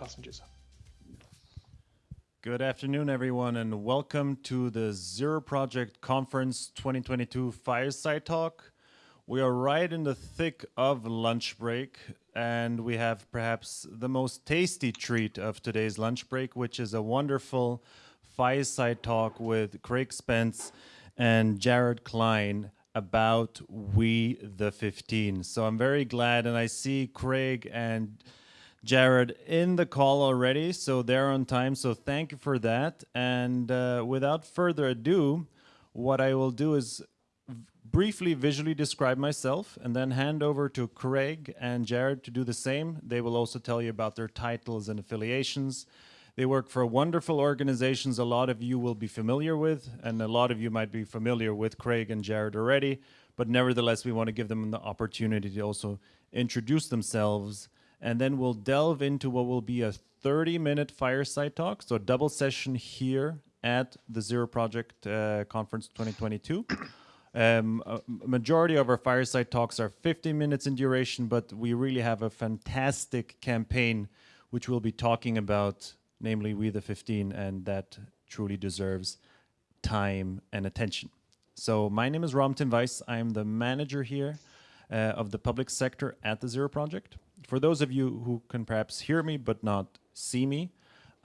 passengers. Good afternoon, everyone, and welcome to the Zero Project Conference 2022 Fireside Talk. We are right in the thick of lunch break, and we have perhaps the most tasty treat of today's lunch break, which is a wonderful fireside talk with Craig Spence and Jared Klein about We the 15. So I'm very glad, and I see Craig and Jared in the call already, so they're on time. So thank you for that. And uh, without further ado, what I will do is briefly visually describe myself and then hand over to Craig and Jared to do the same. They will also tell you about their titles and affiliations. They work for wonderful organizations a lot of you will be familiar with, and a lot of you might be familiar with Craig and Jared already, but nevertheless, we want to give them the opportunity to also introduce themselves and then we'll delve into what will be a 30 minute fireside talk. So a double session here at the Zero Project uh, Conference 2022. Um, majority of our fireside talks are 50 minutes in duration, but we really have a fantastic campaign which we'll be talking about, namely We the 15, and that truly deserves time and attention. So my name is Robin Tim Weiss. I'm the manager here uh, of the public sector at the Zero Project. For those of you who can perhaps hear me but not see me,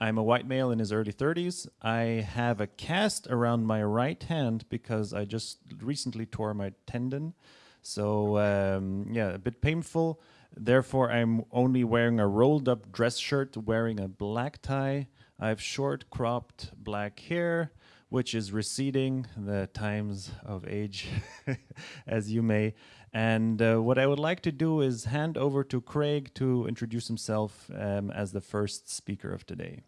I'm a white male in his early 30s. I have a cast around my right hand because I just recently tore my tendon. So um, yeah, a bit painful. Therefore, I'm only wearing a rolled up dress shirt, wearing a black tie. I have short cropped black hair, which is receding the times of age, as you may. And uh, what I would like to do is hand over to Craig to introduce himself um, as the first speaker of today.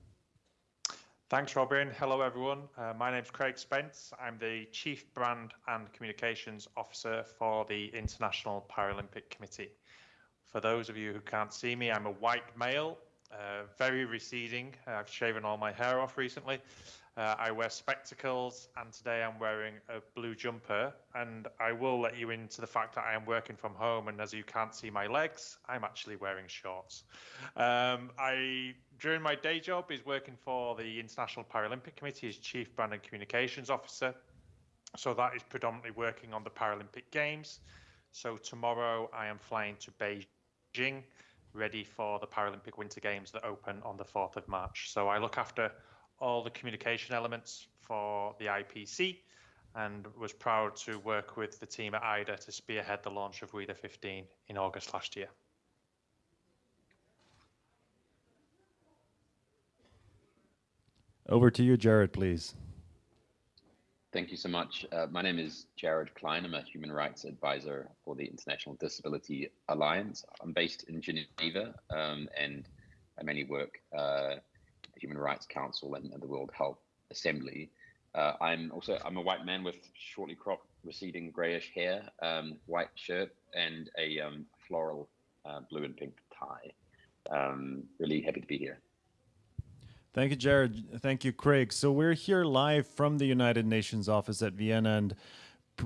Thanks, Robin. Hello, everyone. Uh, my name is Craig Spence. I'm the Chief Brand and Communications Officer for the International Paralympic Committee. For those of you who can't see me, I'm a white male, uh, very receding. I've shaven all my hair off recently. Uh, I wear spectacles, and today I'm wearing a blue jumper. And I will let you into the fact that I am working from home, and as you can't see my legs, I'm actually wearing shorts. Um, I during my day job is working for the International Paralympic Committee as Chief Brand and Communications Officer. So that is predominantly working on the Paralympic Games. So tomorrow I am flying to Beijing, ready for the Paralympic Winter Games that open on the 4th of March. So I look after all the communication elements for the IPC and was proud to work with the team at IDA to spearhead the launch of We the 15 in August last year. Over to you, Jared, please. Thank you so much. Uh, my name is Jared Klein. I'm a human rights advisor for the International Disability Alliance. I'm based in Geneva um, and I mainly work uh, Human Rights Council and, and the World Health Assembly. Uh, I'm also I'm a white man with shortly cropped, receding grayish hair, um, white shirt, and a um, floral uh, blue and pink tie. Um, really happy to be here. Thank you, Jared. Thank you, Craig. So we're here live from the United Nations office at Vienna, and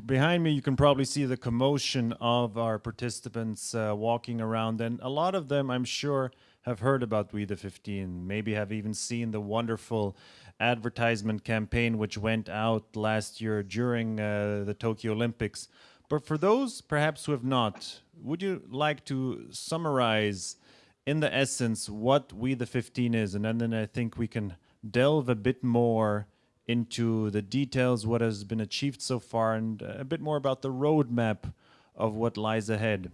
behind me you can probably see the commotion of our participants uh, walking around, and a lot of them, I'm sure have heard about We the 15, maybe have even seen the wonderful advertisement campaign which went out last year during uh, the Tokyo Olympics. But for those perhaps who have not, would you like to summarize in the essence what We the 15 is? And then I think we can delve a bit more into the details, what has been achieved so far, and a bit more about the roadmap of what lies ahead.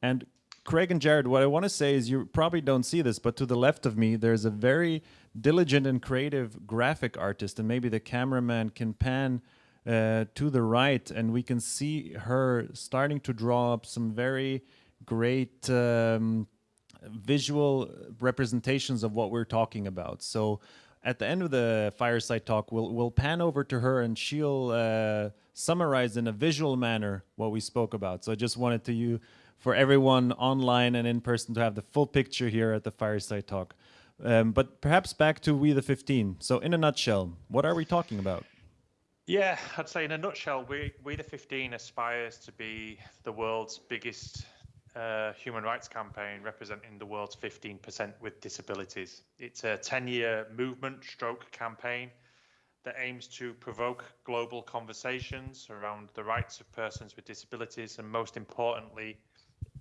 And Craig and Jared, what I want to say is you probably don't see this, but to the left of me, there's a very diligent and creative graphic artist, and maybe the cameraman can pan uh, to the right, and we can see her starting to draw up some very great um, visual representations of what we're talking about. So at the end of the fireside talk, we'll we'll pan over to her, and she'll uh, summarize in a visual manner what we spoke about. So I just wanted to you for everyone online and in person to have the full picture here at the Fireside Talk. Um, but perhaps back to We the 15. So in a nutshell, what are we talking about? Yeah, I'd say in a nutshell, We, we the 15 aspires to be the world's biggest uh, human rights campaign representing the world's 15% with disabilities. It's a 10 year movement stroke campaign that aims to provoke global conversations around the rights of persons with disabilities and, most importantly,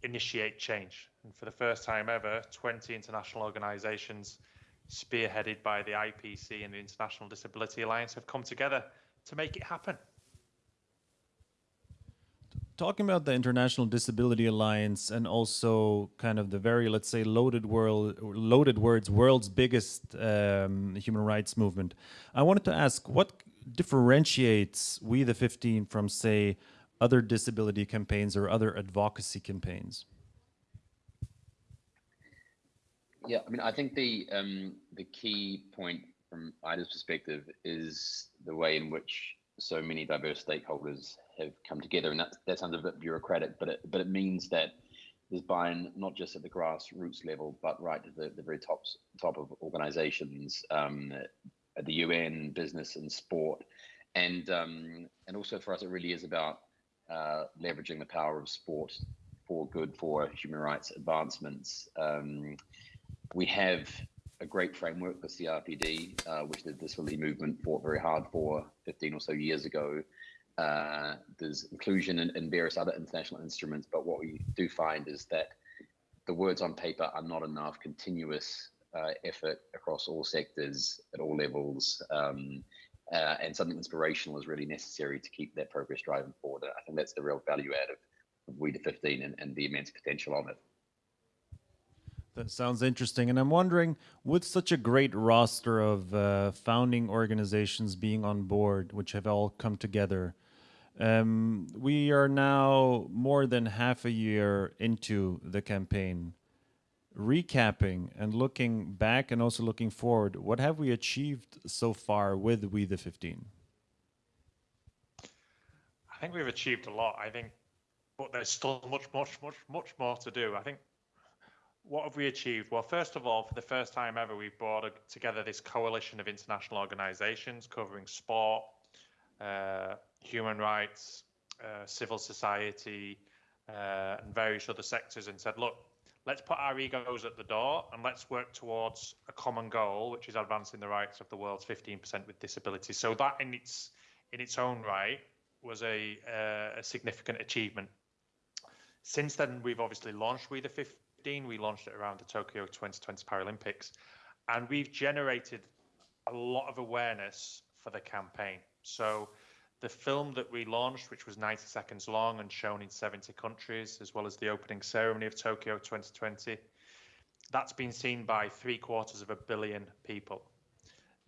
initiate change. And for the first time ever, 20 international organizations, spearheaded by the IPC and the International Disability Alliance, have come together to make it happen. Talking about the International Disability Alliance and also kind of the very, let's say, loaded world, loaded words, world's biggest um, human rights movement. I wanted to ask, what differentiates We the 15 from, say, other disability campaigns or other advocacy campaigns? Yeah, I mean, I think the um, the key point from IDA's perspective is the way in which so many diverse stakeholders have come together, and that that sounds a bit bureaucratic, but it but it means that there's buy-in not just at the grassroots level, but right to the, the very top top of organisations, um, at the UN, business, and sport, and um, and also for us, it really is about uh, leveraging the power of sport for good for human rights advancements. Um, we have a great framework for CRPD, uh, which the disability movement fought very hard for 15 or so years ago. Uh, there's inclusion in, in, various other international instruments, but what we do find is that the words on paper are not enough continuous uh, effort across all sectors at all levels. Um, uh, and something inspirational is really necessary to keep that progress driving forward. I think that's the real value add of, of We the 15 and, and the immense potential on it. That sounds interesting. And I'm wondering, with such a great roster of uh, founding organizations being on board, which have all come together, um, we are now more than half a year into the campaign. Recapping and looking back and also looking forward, what have we achieved so far with We the 15? I think we've achieved a lot. I think, but there's still much, much, much, much more to do. I think what have we achieved? Well, first of all, for the first time ever, we've brought together this coalition of international organizations covering sport, uh, human rights, uh, civil society, uh, and various other sectors and said, look, let's put our egos at the door and let's work towards a common goal, which is advancing the rights of the world's 15% with disabilities. So that in its in its own right was a, uh, a significant achievement. Since then, we've obviously launched We the 15 We launched it around the Tokyo 2020 Paralympics, and we've generated a lot of awareness for the campaign. So the film that we launched, which was 90 seconds long and shown in 70 countries, as well as the opening ceremony of Tokyo 2020, that's been seen by three quarters of a billion people.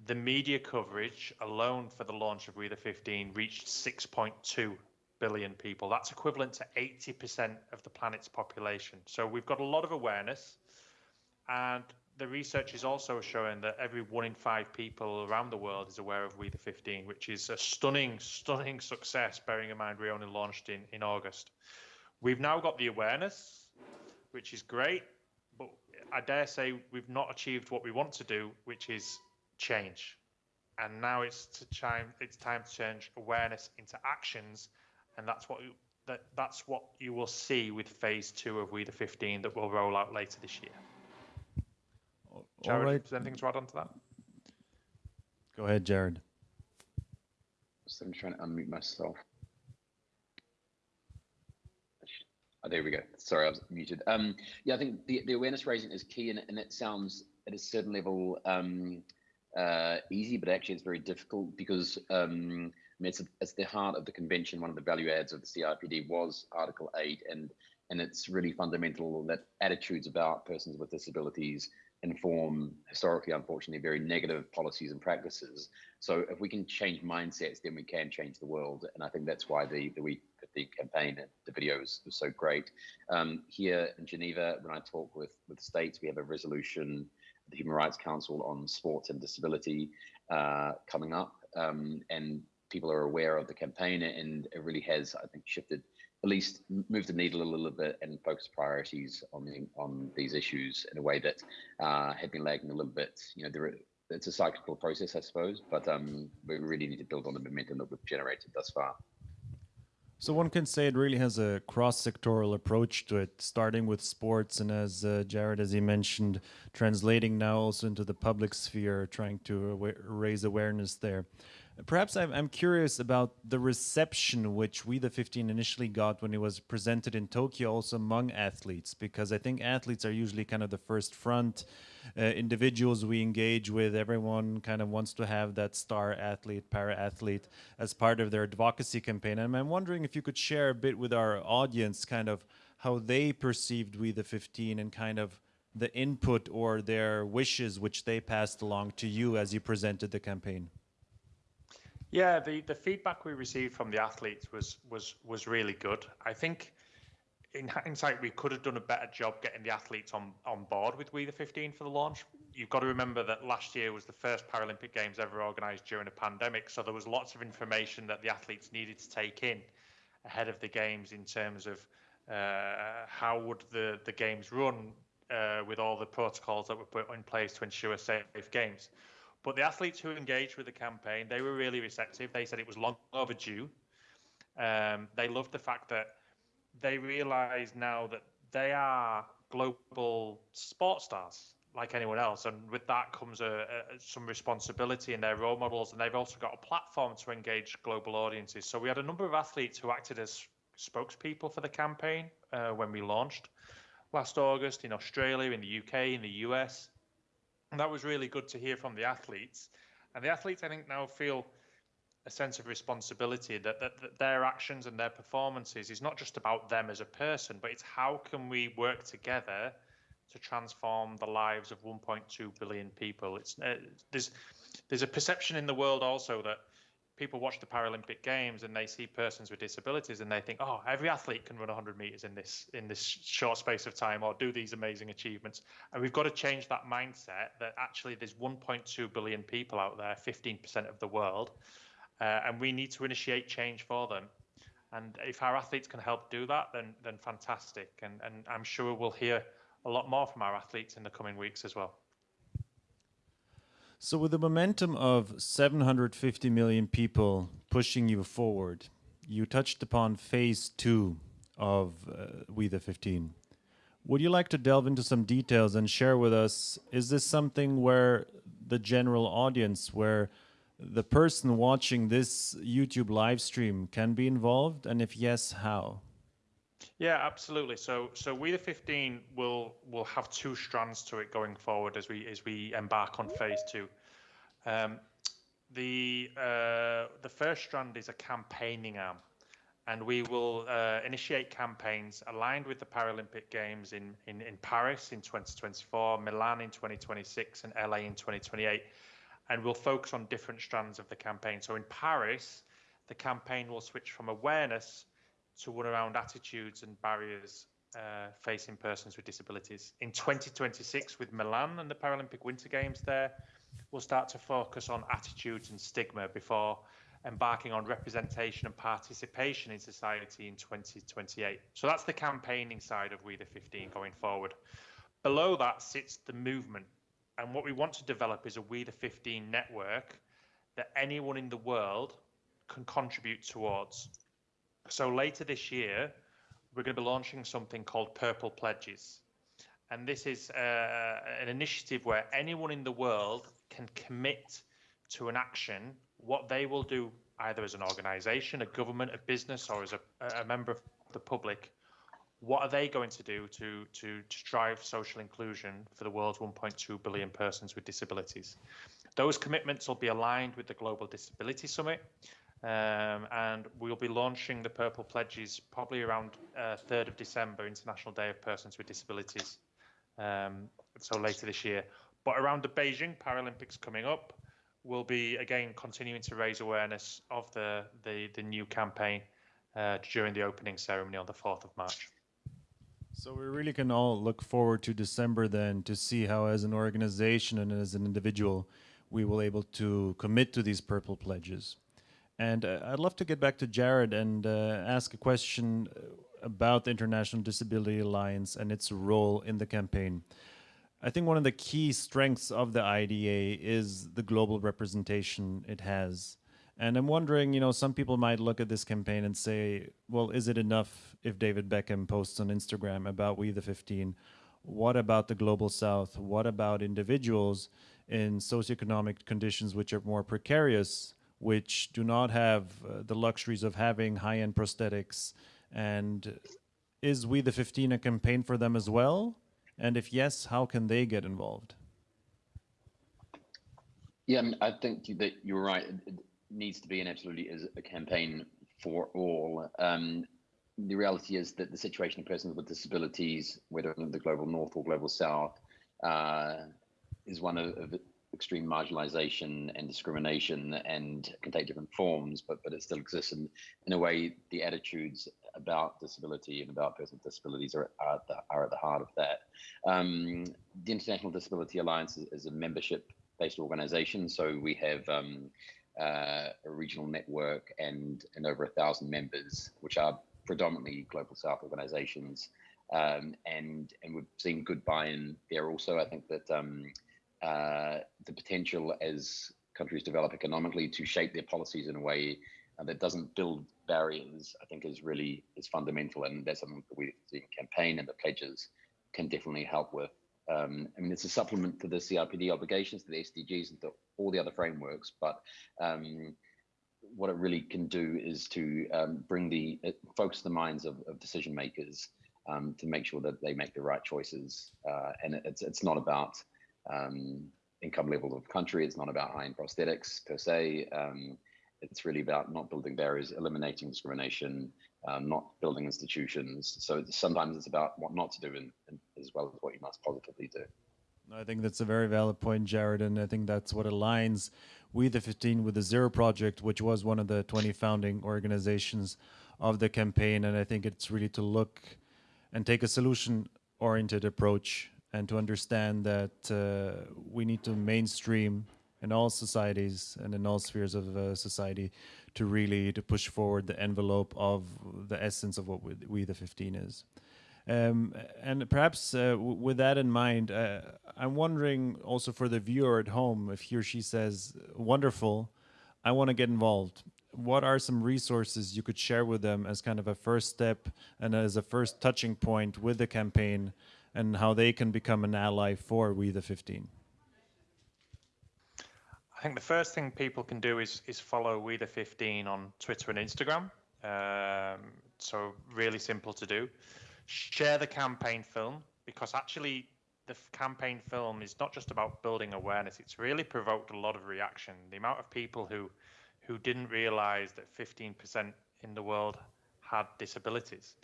The media coverage alone for the launch of We the 15 reached 6.2 billion people. That's equivalent to 80% of the planet's population. So we've got a lot of awareness. And the research is also showing that every one in five people around the world is aware of We the 15, which is a stunning, stunning success, bearing in mind we only launched in, in August. We've now got the awareness, which is great, but I dare say we've not achieved what we want to do, which is change. And now it's to time it's time to change awareness into actions and that's what that that's what you will see with phase two of We the 15 that will roll out later this year. Jared, All right. anything to add on to that? Go ahead, Jared. So I'm trying to unmute myself. Oh, there we go. Sorry, I was muted. Um, yeah, I think the, the awareness raising is key, and, and it sounds at a certain level um, uh, easy, but actually it's very difficult because um, I mean, it's, it's the heart of the convention. One of the value adds of the CRPD was Article 8, and, and it's really fundamental that attitudes about persons with disabilities inform historically, unfortunately, very negative policies and practices. So if we can change mindsets, then we can change the world. And I think that's why the, the We the campaign and the video was so great. Um, here in Geneva, when I talk with, with states, we have a resolution, the Human Rights Council on sports and disability uh, coming up. Um, and people are aware of the campaign and it really has, I think, shifted, at least move the needle a little bit and focus priorities on the, on these issues in a way that uh, had been lagging a little bit. You know, there, it's a cyclical process, I suppose, but um, we really need to build on the momentum that we've generated thus far. So one can say it really has a cross-sectoral approach to it, starting with sports, and as uh, Jared, as he mentioned, translating now also into the public sphere, trying to raise awareness there. Perhaps I'm, I'm curious about the reception which We the 15 initially got when it was presented in Tokyo, also among athletes, because I think athletes are usually kind of the first front uh, individuals we engage with. Everyone kind of wants to have that star athlete, para athlete as part of their advocacy campaign. And I'm wondering if you could share a bit with our audience kind of how they perceived We the 15 and kind of the input or their wishes which they passed along to you as you presented the campaign. Yeah, the, the feedback we received from the athletes was was was really good. I think in hindsight, we could have done a better job getting the athletes on, on board with We the 15 for the launch. You've got to remember that last year was the first Paralympic Games ever organised during a pandemic, so there was lots of information that the athletes needed to take in ahead of the games in terms of uh, how would the, the games run uh, with all the protocols that were put in place to ensure safe games. But the athletes who engaged with the campaign, they were really receptive. They said it was long overdue. Um, they loved the fact that they realize now that they are global sports stars like anyone else, and with that comes a, a, some responsibility in their role models, and they've also got a platform to engage global audiences. So we had a number of athletes who acted as spokespeople for the campaign uh, when we launched last August in Australia, in the UK, in the US, and that was really good to hear from the athletes. And the athletes, I think, now feel a sense of responsibility that, that, that, their actions and their performances is not just about them as a person, but it's how can we work together to transform the lives of 1.2 billion people. It's uh, there's there's a perception in the world also that people watch the Paralympic Games and they see persons with disabilities and they think, oh, every athlete can run 100 meters in this in this short space of time or do these amazing achievements. And we've got to change that mindset that actually there's 1.2 billion people out there, 15% of the world uh, and we need to initiate change for them. And if our athletes can help do that, then then fantastic. And and I'm sure we'll hear a lot more from our athletes in the coming weeks as well. So, with the momentum of 750 million people pushing you forward, you touched upon phase two of uh, We the 15. Would you like to delve into some details and share with us? Is this something where the general audience, where the person watching this YouTube live stream can be involved, and if yes, how? Yeah, absolutely. So, so we the 15 will will have two strands to it going forward as we as we embark on phase two. Um, the uh, the first strand is a campaigning arm, and we will uh, initiate campaigns aligned with the Paralympic Games in, in in Paris in 2024, Milan in 2026, and LA in 2028 and we'll focus on different strands of the campaign. So in Paris, the campaign will switch from awareness to one around attitudes and barriers uh, facing persons with disabilities. In 2026, with Milan and the Paralympic Winter Games there, we'll start to focus on attitudes and stigma before embarking on representation and participation in society in 2028. So that's the campaigning side of We the 15 going forward. Below that sits the movement and what we want to develop is a We the 15 network that anyone in the world can contribute towards. So later this year, we're going to be launching something called Purple Pledges. And this is uh, an initiative where anyone in the world can commit to an action, what they will do either as an organization, a government, a business, or as a, a member of the public what are they going to do to, to, to drive social inclusion for the world's 1.2 billion persons with disabilities? Those commitments will be aligned with the Global Disability Summit, um, and we'll be launching the Purple Pledges probably around uh, 3rd of December, International Day of Persons with Disabilities, um, so later this year. But around the Beijing Paralympics coming up, we'll be again continuing to raise awareness of the, the, the new campaign uh, during the opening ceremony on the 4th of March. So we really can all look forward to December then to see how as an organization and as an individual we will able to commit to these purple pledges. And uh, I'd love to get back to Jared and uh, ask a question about the International Disability Alliance and its role in the campaign. I think one of the key strengths of the IDA is the global representation it has. And I'm wondering, you know, some people might look at this campaign and say, well, is it enough if David Beckham posts on Instagram about We the 15? What about the global south? What about individuals in socioeconomic conditions which are more precarious, which do not have uh, the luxuries of having high end prosthetics? And is We the 15 a campaign for them as well? And if yes, how can they get involved? Yeah, I think that you're right It needs to be and absolutely is a campaign for all. Um, the reality is that the situation of persons with disabilities, whether in the global north or global south, uh, is one of, of, extreme marginalization and discrimination and can take different forms, but but it still exists. And in a way, the attitudes about disability and about persons with disabilities are, are, at, the, are at the heart of that. Um, the International Disability Alliance is, is a membership based organization. So we have um, uh, a regional network and, and over a thousand members, which are predominantly global south organizations. Um, and and we've seen good buy-in there also. I think that um, uh, the potential as countries develop economically to shape their policies in a way uh, that doesn't build barriers, I think is really is fundamental, and that's something that we campaign and the pledges can definitely help with. Um, I mean, it's a supplement to the CRPD obligations, to the SDGs, and to all the other frameworks. But um, what it really can do is to um, bring the focus the minds of, of decision makers um, to make sure that they make the right choices. Uh, and it's it's not about um, income level of country. It's not about high-end prosthetics per se. Um, it's really about not building barriers, eliminating discrimination, um, not building institutions. So sometimes it's about what not to do and, and as well as what you must positively do. I think that's a very valid point, Jared, and I think that's what aligns We the 15 with the Zero Project, which was one of the 20 founding organizations of the campaign. And I think it's really to look and take a solution-oriented approach and to understand that uh, we need to mainstream in all societies and in all spheres of uh, society to really to push forward the envelope of the essence of what we, we the 15 is. Um, and perhaps uh, with that in mind, uh, I'm wondering also for the viewer at home, if he or she says, wonderful, I want to get involved. What are some resources you could share with them as kind of a first step and as a first touching point with the campaign and how they can become an ally for We the 15? I think the first thing people can do is is follow We the 15 on Twitter and Instagram. Um, so really simple to do. Share the campaign film because actually the campaign film is not just about building awareness. It's really provoked a lot of reaction. The amount of people who who didn't realize that 15% in the world had disabilities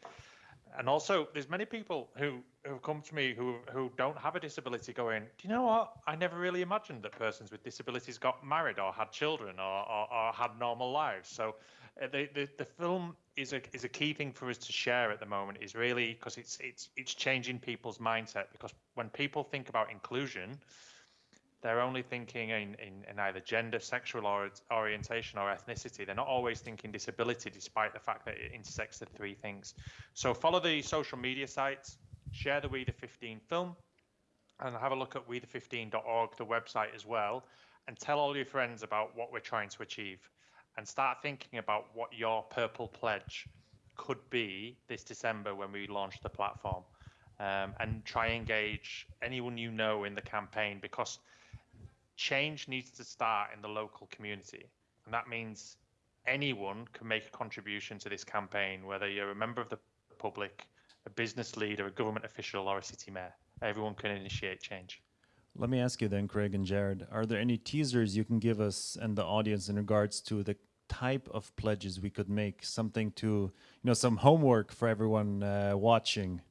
and also there's many people who who come to me who who don't have a disability going do you know what? I never really imagined that persons with disabilities got married or had children or or, or had normal lives. So uh, the, the the film is a is a key thing for us to share at the moment is really because it's it's it's changing people's mindset because when people think about inclusion they're only thinking in, in, in, either gender, sexual or, orientation, or ethnicity. They're not always thinking disability, despite the fact that it intersects the three things. So follow the social media sites, share the We the 15 film, and have a look at we the15.org, the website as well, and tell all your friends about what we're trying to achieve. And start thinking about what your purple pledge could be this December when we launch the platform. Um, and try engage anyone you know in the campaign because change needs to start in the local community. And that means anyone can make a contribution to this campaign, whether you're a member of the public, a business leader, a government official, or a city mayor. Everyone can initiate change. Let me ask you then, Craig and Jared, are there any teasers you can give us and the audience in regards to the type of pledges we could make? Something to, you know, some homework for everyone uh, watching.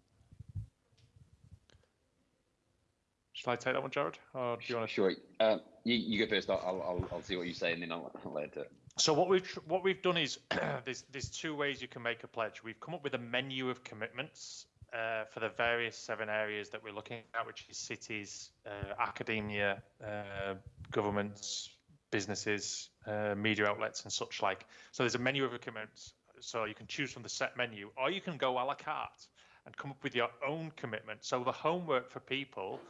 Shall I take that one, Jared? Or do you want to? Sure. Uh, you, you, go first. I'll, I'll, I'll see what you say, and then I'll, I'll add to it. So what we've what we've done is there's there's two ways you can make a pledge. We've come up with a menu of commitments uh, for the various seven areas that we're looking at, which is cities, uh, academia, uh, governments, businesses, uh, media outlets, and such like. So there's a menu of commitments. So you can choose from the set menu, or you can go a la carte and come up with your own commitment. So the homework for people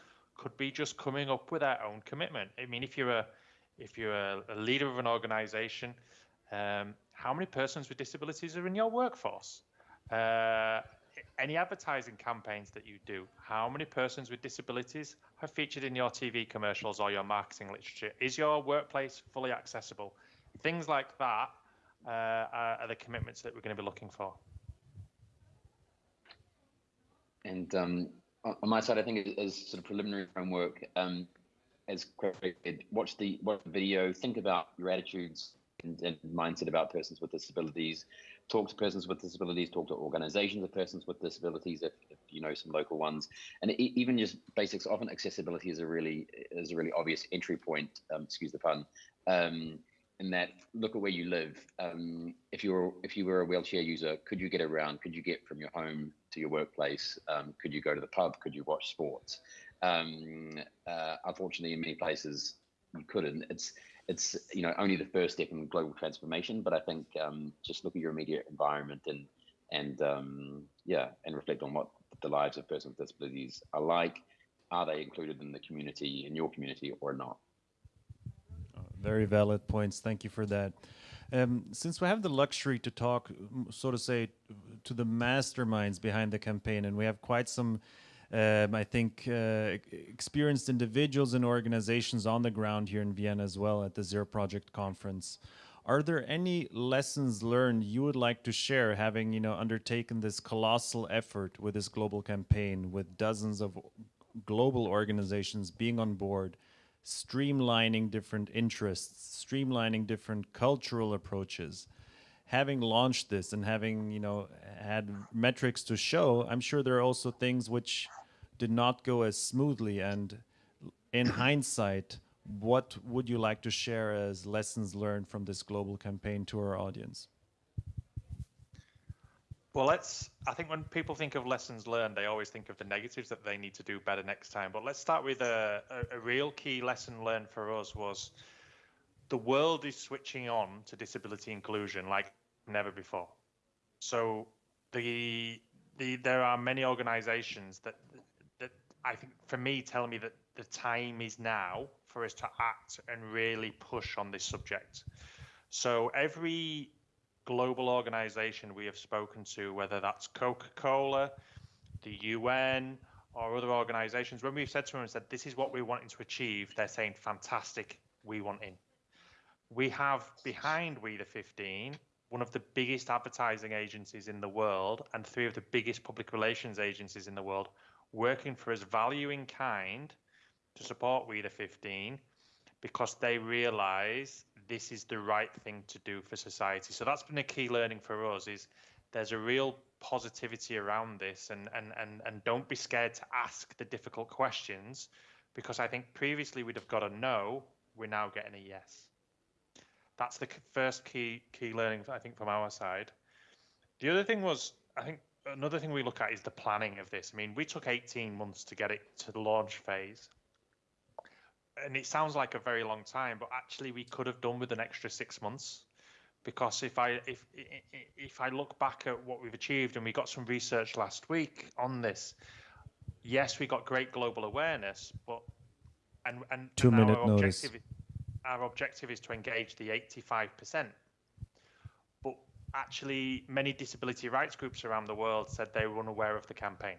could be just coming up with their own commitment. I mean, if you're a if you're a, a leader of an organization, um, how many persons with disabilities are in your workforce? Uh, any advertising campaigns that you do, how many persons with disabilities have featured in your TV commercials or your marketing literature? Is your workplace fully accessible? Things like that uh, are, are the commitments that we're going to be looking for. And um, on my side, I think as sort of preliminary framework, um, as Craig watch the watch the video, think about your attitudes and, and, mindset about persons with disabilities. Talk to persons with disabilities. Talk to organisations of persons with disabilities, if, if you know some local ones, and it, even just basics. Often accessibility is a really is a really obvious entry point. Um, excuse the pun. Um, in that look at where you live. Um, if you're if you were a wheelchair user, could you get around? Could you get from your home to your workplace? Um, could you go to the pub? Could you watch sports? Um, uh, unfortunately, in many places you couldn't. It's it's you know only the first step in global transformation. But I think um, just look at your immediate environment and and um, yeah, and reflect on what the lives of persons with disabilities are like. Are they included in the community in your community or not? Very valid points. Thank you for that. Um, since we have the luxury to talk, so to say, to the masterminds behind the campaign, and we have quite some, um, I think, uh, experienced individuals and organizations on the ground here in Vienna as well at the Zero Project conference. Are there any lessons learned you would like to share, having you know undertaken this colossal effort with this global campaign, with dozens of global organizations being on board? Streamlining different interests, streamlining different cultural approaches. Having launched this and having, you know, had metrics to show, I'm sure there are also things which did not go as smoothly. And in hindsight, what would you like to share as lessons learned from this global campaign to our audience? Well, let's. I think when people think of lessons learned, they always think of the negatives that they need to do better next time. But let's start with a, a, a real key lesson learned for us was the world is switching on to disability inclusion like never before. So the the there are many organisations that that I think for me tell me that the time is now for us to act and really push on this subject. So every global organization we have spoken to, whether that's Coca Cola, the UN, or other organizations, when we've said to them and said, this is what we're wanting to achieve, they're saying, fantastic, we want in. We have behind We the 15 one of the biggest advertising agencies in the world and three of the biggest public relations agencies in the world working for us, value in kind to support We the 15 because they realize this is the right thing to do for society. So that's been a key learning for us is there's a real positivity around this and and and and don't be scared to ask the difficult questions because I think previously we'd have got a no, we're now getting a yes. That's the first key key learning I think from our side. The other thing was I think another thing we look at is the planning of this. I mean, we took 18 months to get it to the launch phase and it sounds like a very long time, but actually we could have done with an extra six months. Because if I if if I look back at what we've achieved, and we got some research last week on this, yes, we got great global awareness, but and and, two and minute our notice. Objective, our objective is to engage the 85%. But actually, many disability rights groups around the world said they were unaware of the campaign.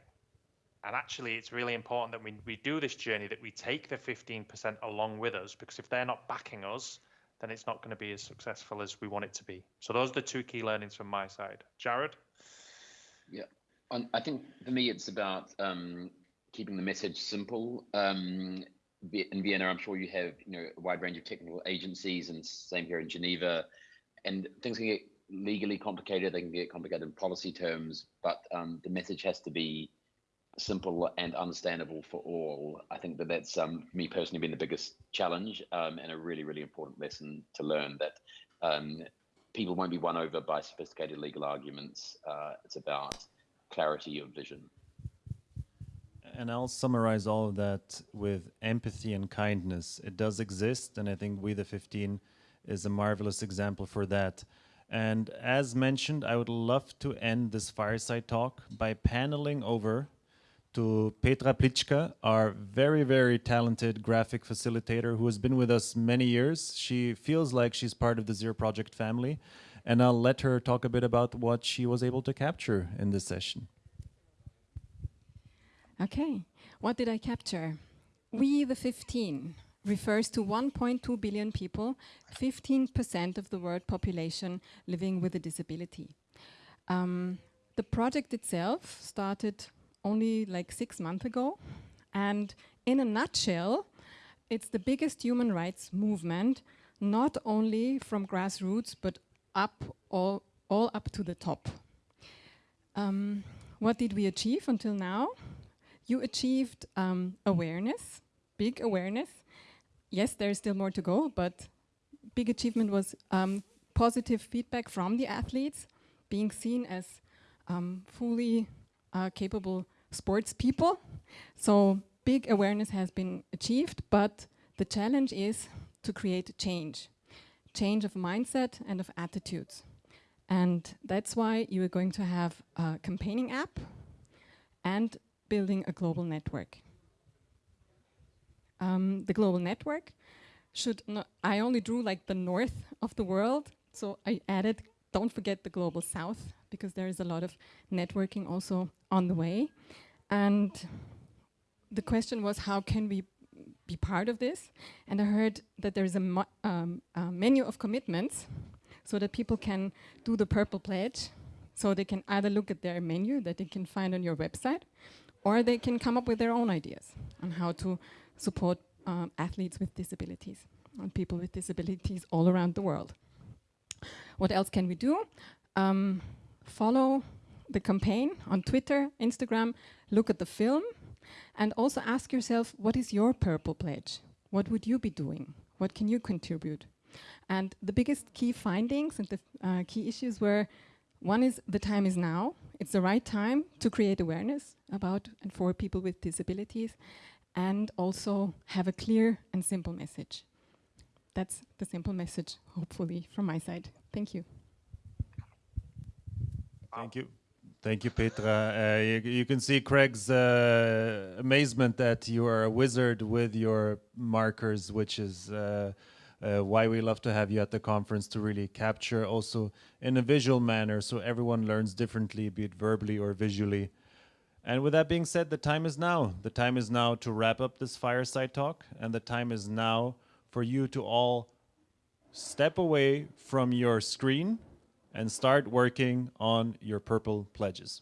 And actually, it's really important that we, we do this journey, that we take the 15% along with us, because if they're not backing us, then it's not going to be as successful as we want it to be. So those are the two key learnings from my side. Jared? Yeah, I think for me, it's about um, keeping the message simple. Um, in Vienna, I'm sure you have you know a wide range of technical agencies, and same here in Geneva. And things can get legally complicated. They can get complicated in policy terms, but um, the message has to be simple and understandable for all. I think that that's um, me personally been the biggest challenge um, and a really, really important lesson to learn that um, people won't be won over by sophisticated legal arguments. Uh, it's about clarity of vision. And I'll summarize all of that with empathy and kindness. It does exist, and I think We the 15 is a marvelous example for that. And as mentioned, I would love to end this fireside talk by paneling over to Petra Plitschka, our very, very talented graphic facilitator who has been with us many years. She feels like she's part of the Zero Project family. And I'll let her talk a bit about what she was able to capture in this session. Okay, what did I capture? We, the 15, refers to 1.2 billion people, 15% of the world population living with a disability. Um, the project itself started only like six months ago, and in a nutshell, it's the biggest human rights movement, not only from grassroots, but up all, all up to the top. Um, what did we achieve until now? You achieved um, awareness, big awareness. Yes, there's still more to go, but big achievement was um, positive feedback from the athletes, being seen as um, fully uh, capable sports people. So big awareness has been achieved, but the challenge is to create change, change of mindset and of attitudes. And that's why you are going to have a campaigning app and building a global network. Um, the global network should not, I only drew like the north of the world, so I added, don't forget the global south, because there is a lot of networking also on the way. And the question was, how can we be part of this? And I heard that there is a, um, a menu of commitments so that people can do the purple pledge. So they can either look at their menu that they can find on your website, or they can come up with their own ideas on how to support um, athletes with disabilities and people with disabilities all around the world. What else can we do? Um, follow the campaign on Twitter, Instagram, look at the film, and also ask yourself, what is your purple pledge? What would you be doing? What can you contribute? And the biggest key findings and the uh, key issues were, one is the time is now. It's the right time to create awareness about and for people with disabilities and also have a clear and simple message. That's the simple message, hopefully, from my side. Thank you. Thank you. Thank you, Petra. Uh, you, you, can see Craig's uh, amazement that you are a wizard with your markers, which is uh, uh, why we love to have you at the conference to really capture also in a visual manner so everyone learns differently, be it verbally or visually. And with that being said, the time is now. The time is now to wrap up this fireside talk, and the time is now for you to all step away from your screen and start working on your purple pledges.